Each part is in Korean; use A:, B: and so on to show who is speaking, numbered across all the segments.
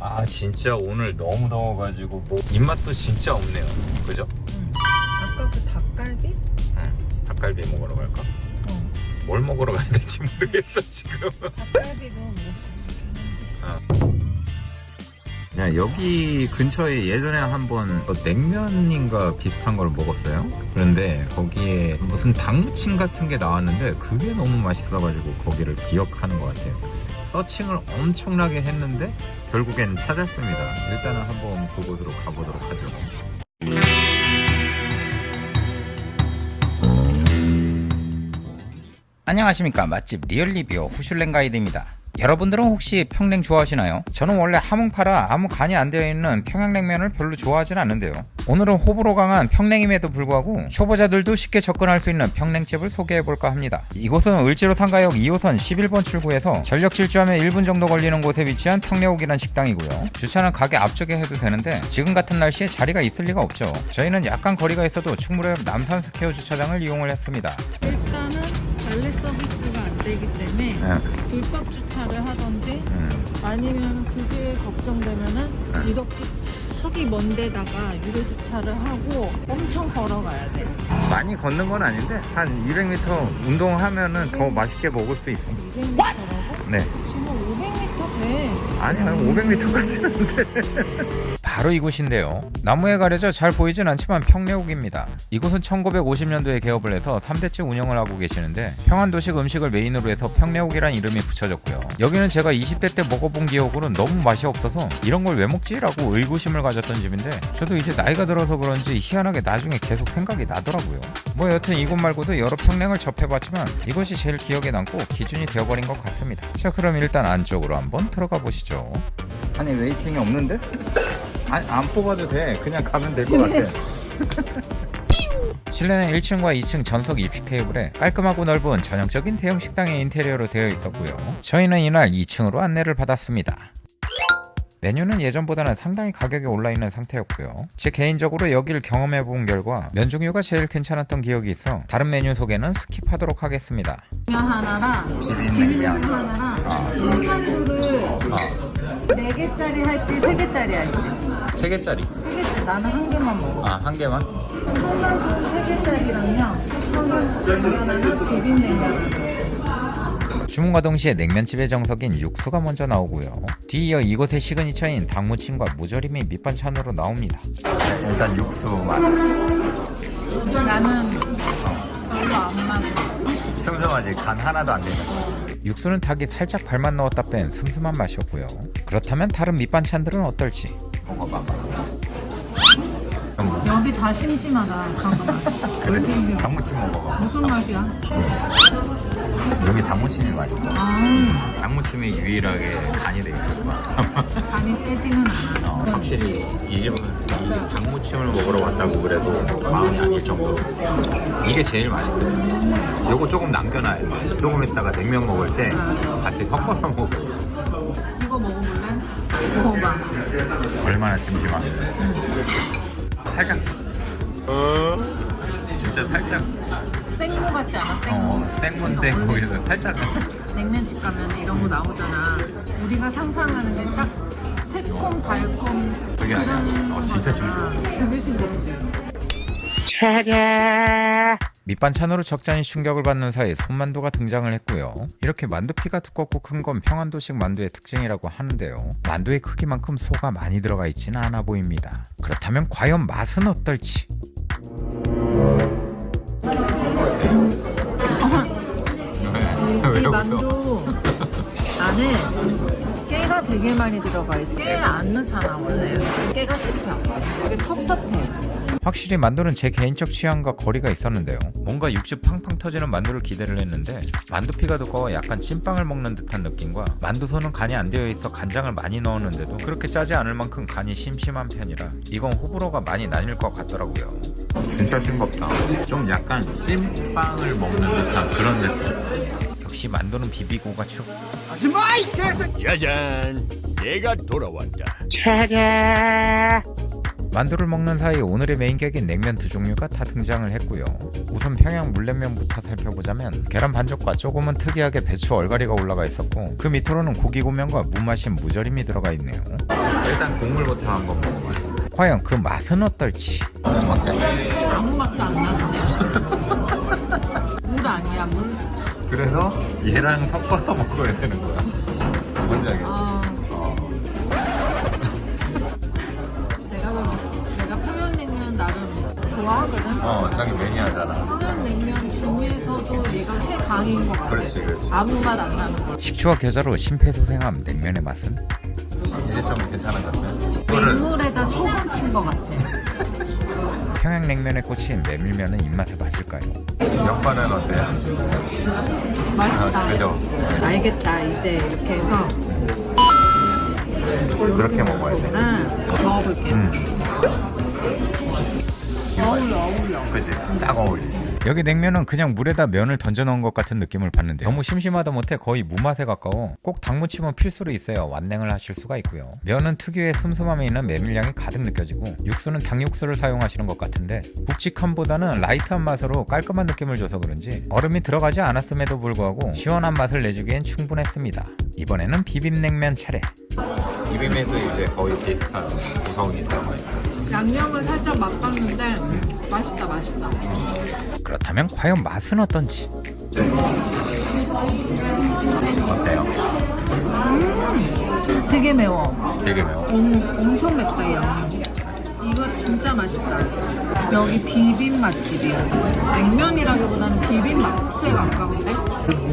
A: 아 진짜 오늘 너무 더워가지고 뭐 입맛도 진짜 없네요 그죠?
B: 아까 그 닭갈비?
A: 응 닭갈비 먹으러 갈까?
B: 어.
A: 뭘 먹으러 가야 될지 모르겠어 지금
B: 닭갈비도
A: 뭐야 여기 근처에 예전에 한번 뭐 냉면인가 비슷한 걸 먹었어요 그런데 거기에 무슨 닭무침 같은 게 나왔는데 그게 너무 맛있어가지고 거기를 기억하는 것 같아요 searching을 엄청나게 했는데 결국엔 찾았습니다. 일단은 한번 그곳으로 가보도록 하죠. 안녕하십니까. 맛집 real review 후슐랭 가이드입니다 여러분들은 혹시 평냉 좋아하시나요? 저는 원래 함흥파라 아무 간이 안 되어 있는 평양냉면을 별로 좋아하진 않는데요. 오늘은 호불호 강한 평냉임에도 불구하고 초보자들도 쉽게 접근할 수 있는 평냉집을 소개해볼까 합니다. 이곳은 을지로 3가역 2호선 11번 출구에서 전력 질주하면 1분 정도 걸리는 곳에 위치한 평래옥이란 식당이고요. 주차는 가게 앞쪽에 해도 되는데 지금 같은 날씨에 자리가 있을 리가 없죠. 저희는 약간 거리가 있어도 충무로역 남산 스퀘어 주차장을 이용을 했습니다.
B: 일단은 관리 서비스가 안 되기 때문에
A: 네.
B: 불법 주차를 하던지
A: 음.
B: 아니면 그게 걱정되면은
A: 네.
B: 이렇게 저기 먼 데다가 유료 주차를 하고 엄청 걸어가야 돼.
A: 많이 걷는 건 아닌데 한 200m 운동하면은 더 맛있게 먹을 수 있어
B: 200m라고?
A: 네
B: 정말 500m 돼.
A: 아니 한 500m까지는 돼. 바로 이곳인데요. 나무에 가려져 잘 보이진 않지만 평내옥입니다. 이곳은 1950년도에 개업을 해서 3대째 운영을 하고 계시는데 평안도식 음식을 메인으로 해서 평내옥이란 이름이 붙여졌고요. 여기는 제가 20대 때 먹어본 기억으로는 너무 맛이 없어서 이런 걸 왜 먹지? 라고 의구심을 가졌던 집인데 저도 이제 나이가 들어서 그런지 희한하게 나중에 계속 생각이 나더라고요. 뭐 여튼 이곳 말고도 여러 평냉을 접해봤지만 이것이 제일 기억에 남고 기준이 되어버린 것 같습니다. 자 그럼 일단 안쪽으로 한번 들어가 보시죠. 아니 waiting이 없는데? 아니, 안 뽑아도 돼. 그냥 가면 될 것 같아. 실내는 1층과 2층 전석 입식 테이블에 깔끔하고 넓은 전형적인 대형 식당의 인테리어로 되어 있었고요. 저희는 이날 2층으로 안내를 받았습니다 메뉴는 예전보다는 상당히 가격이 올라있는 상태였고요. 제 개인적으로 여기를 경험해본 결과 면 종류가 제일 괜찮았던 기억이 있어 다른 메뉴 소개는 skip하도록 하겠습니다.
B: 면 하나랑
A: 비빔냉면
B: 하나랑
A: 아.
B: 군만두를
A: 아,
B: 4개짜리 할지 3개짜리 할지.
A: 3개짜리?
B: 3개짜리. 나는 한 개만 먹어.
A: 아 한 개만?
B: 군만두 3개짜리랑요. 평양냉면 하나 비빔냉면 하나
A: 주문과 동시에 냉면집의 정석인 육수가 먼저 나오고요. 뒤이어 이곳의 시그니처인 닭무침과 무절임이 밑반찬으로 나옵니다. 일단 육수 맛.
B: 나는 별로 안 맞아
A: 슴슴하지 간 하나도 안 되는. 육수는 닭이 살짝 발만 넣었다 뺀 슴슴한 맛이었고요. 그렇다면 다른 밑반찬들은 어떨지 먹어봐봐.
B: 여기 다 심심하다 잠깐만
A: 그래? 닭무침 먹어봐.
B: 무슨 맛이야?
A: 여기 닭무침이 맛있어.
B: 아.
A: 닭무침이 유일하게 간이 돼 있어.
B: 간이 세지는 않아.
A: 어, 확실히 이 집은 이 닭무침을 먹으러 왔다고 그래도 마음이 아닐 정도로. 이게 제일 맛있거든요 요거 조금 남겨놔요 조금 있다가 냉면 먹을 때 같이 섞어서 먹어.
B: 이거 먹어볼래? 먹어봐.
A: 얼마나 심심하면 살짝. 어? 진짜 살짝
B: 생모 같지 않아? 생모
A: 어, 생문데 거기서 살짝
B: 냉면집 가면 이런 거 나오잖아 우리가 상상하는 게 딱 새콤 달콤
A: 그게 아니야. 어, 진짜
B: 거잖아. 그게 신기하지
A: 밑반찬으로 적잖이 충격을 받는 사이 손만두가 등장을 했고요. 이렇게 만두피가 두껍고 큰 건 평안도식 만두의 특징이라고 하는데요. 만두의 크기만큼 소가 많이 들어가 있지는 않아 보입니다. 그렇다면 과연 맛은 어떨지?
B: 이 만두 안에 깨가 되게 많이 들어가 있어 깨 안 넣잖아 원래 깨가 씹혀. 되게 텁텁해
A: 확실히 만두는 제 개인적 취향과 거리가 있었는데요. 뭔가 육즙 팡팡 터지는 만두를 기대를 했는데 만두피가 두꺼워 약간 찐빵을 먹는 듯한 느낌과 만두소는 간이 안 되어 있어 간장을 많이 넣었는데도 그렇게 짜지 않을 만큼 간이 심심한 편이라 이건 호불호가 많이 나뉠 것 같더라고요. 진짜 싱겁다. 좀 약간 찐빵을 먹는 듯한 그런 느낌. 역시 만두는 비비고가 최고.
C: 짜잔 내가 돌아왔다
A: 만두를 먹는 사이 오늘의 메인격인 냉면 두 종류가 다 등장을 했고요. 우선 평양 물냉면부터 살펴보자면 계란 반죽과 조금은 특이하게 배추 얼갈이가 올라가 있었고 그 밑으로는 고기 고명과 무마신 무절임이 들어가 있네요. 일단 국물부터 한번 먹어봐요. 과연 그 맛은 어떨지.
B: 아무 맛도 안 나는데. 물 아니야 물.
A: 그래서 얘랑 섞어서 먹어야 되는 거야. 뭔지 알겠지?
B: 아,
A: 어. 어, 자기 매니아잖아.
B: 평양 냉면 중에서도 얘가 최강인 것 같아.
A: 그렇지, 그렇지.
B: 아무 맛 안 나는 거.
A: 식초와 겨자로 심폐소생함 냉면의 맛은? 이제 좀 괜찮아졌네. 이거를
B: 맹물에다 소금 친 것 같아.
A: 평양냉면에 꽂힌 메밀면은 입맛에 맞을까요? 양파는 어때요?
B: 맛있다.
A: 아, 그죠?
B: 알겠다. 이제 이렇게 해서
A: 그렇게 먹어야 돼.
B: 응, 먹어볼게.
A: 음.
B: 어울려, 어울려.
A: 그지? 딱 어울리지. 여기 냉면은 그냥 물에다 면을 던져 넣은 것 같은 느낌을 받는데 너무 심심하다 못해 거의 무맛에 가까워. 꼭 닭무침은 필수로 있어야 완냉을 하실 수가 있고요. 면은 특유의 슴슴함이 있는 메밀향이 가득 느껴지고 육수는 닭육수를 사용하시는 것 같은데 묵직함보다는 light한 맛으로 깔끔한 느낌을 줘서 그런지 얼음이 들어가지 않았음에도 불구하고 시원한 맛을 내주기엔 충분했습니다. 이번에는 비빔냉면 차례. 비빔에도 이제 거의 비슷한 구성이 있다고
B: 양념을 살짝 맛봤는데 맛있다, 맛있다.
A: 그렇다면 과연 맛은 어떤지 어때요?
B: 되게 매워.
A: 되게 매워
B: 엄, 엄청 맵다, 이 양념. 이거 진짜 맛있다. 여기 비빔 맛집이야. 냉면이라기보다는 비빔 막국수에 가까운데?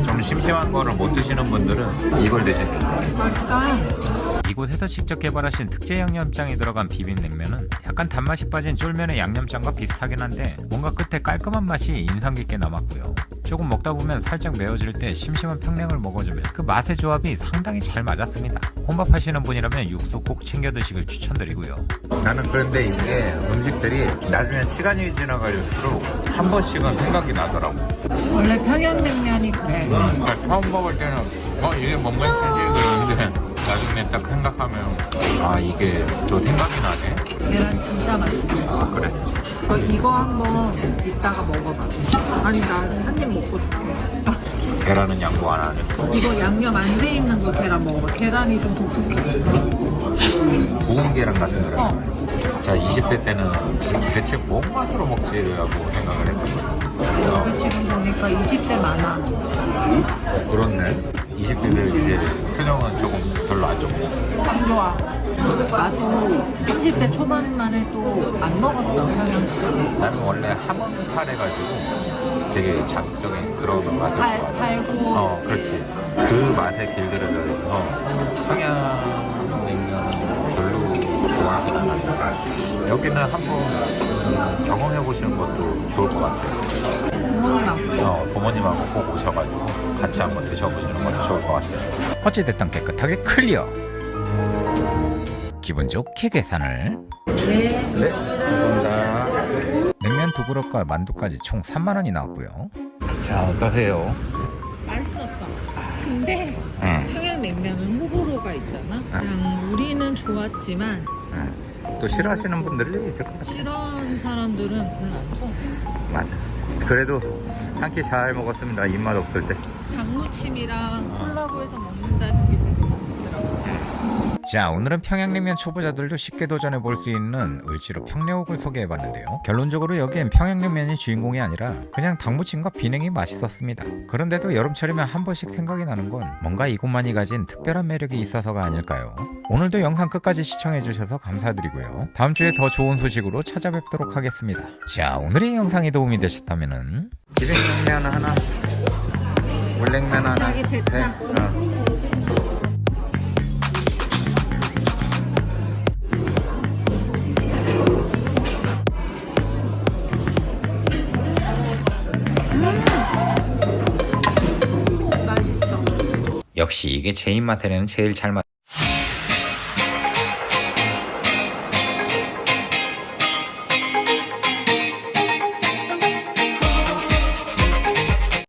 A: 좀 심심한 거를 못 드시는 분들은 이걸 드시면
B: 맛있다.
A: 이곳에서 직접 개발하신 특제 양념장이 들어간 비빔냉면은 약간 단맛이 빠진 쫄면의 양념장과 비슷하긴 한데 뭔가 끝에 깔끔한 맛이 인상 깊게 남았고요. 조금 먹다 보면 살짝 매워질 때 심심한 평냉을 먹어주면 그 맛의 조합이 상당히 잘 맞았습니다. 혼밥하시는 분이라면 육수 꼭 챙겨 드시길 추천드리고요. 나는 그런데 이게 음식들이 나중에 시간이 지나갈수록 한 번씩은 생각이 나더라고.
B: 원래 평양냉면이 그래.
A: 그러니까 처음 먹을 때는 어 이게 뭔가 했지 그러는데 나중에 딱 생각하면 아 이게 또 생각이 나네
B: 계란 진짜 맛있다.
A: 아 그래
B: 너 이거 한번 이따가 먹어봐. 아니, 나 한 입 먹고 줄게.
A: 계란은 양보 안 하네
B: 이거 양념 안 돼 있는 거 계란 먹어봐. 계란이 좀 독특해.
A: 구운 계란 같은 거라
B: 어.
A: 자 20대 때는 대체 뭔 맛으로 먹지라고 생각을 했거든 어,
B: 여기 지금 보니까 20대 많아.
A: 그렇네 20대들 이제 표정은 조금 별로 안 좋고
B: 안 좋아. 나도 30대 초반만 해도 안 먹었어.
A: 나는 원래 함흥팔 해가지고 되게 자극적인 그런 맛을
B: 달,
A: 좋아해
B: 달고.
A: 어, 그렇지. 그 맛에 길들여져서 평양냉면은 여기는 한번 음, 경험해 보시는 것도 좋을 것 같아요.
B: 부모님하고.
A: 어, 부모님하고 꼭 오셔가지고 같이 한번 드셔보시는 것도 좋을 것 같아요. 어찌됐든 깨끗하게 클리어. 기분 좋게 계산을.
B: 네.
A: 네, 감사합니다. 냉면 두 그릇과 만두까지 총 3만 원이 나왔고요. 자, 어떠세요?
B: 맛있었어. 근데
A: 응.
B: 평양냉면은 호불호가 있잖아. 그냥 우리는 좋았지만
A: 응. 또 싫어하시는 분들이 있을 것 같아요.
B: 싫어하는 사람들은 별로 안 좋아.
A: 맞아. 그래도 한 끼 잘 먹었습니다. 입맛 없을 때.
B: 닭무침이랑 콜라보해서 먹는다는 게.
A: 자, 오늘은 평양냉면 초보자들도 쉽게 도전해 볼 수 있는 을지로 평내옥을 소개해 봤는데요. 결론적으로 여기엔 평양냉면이 주인공이 아니라 그냥 닭무침과 비냉이 맛있었습니다. 그런데도 여름철이면 한 번씩 생각이 나는 건 뭔가 이곳만이 가진 특별한 매력이 있어서가 아닐까요? 오늘도 영상 끝까지 시청해 주셔서 감사드리고요. 다음 주에 더 좋은 소식으로 찾아뵙도록 하겠습니다. 자, 오늘의 영상이 도움이 되셨다면 비냉면 하나, 물냉면 하나,
B: 자
A: 역시 이게 제 입맛에는 제일 잘 맞.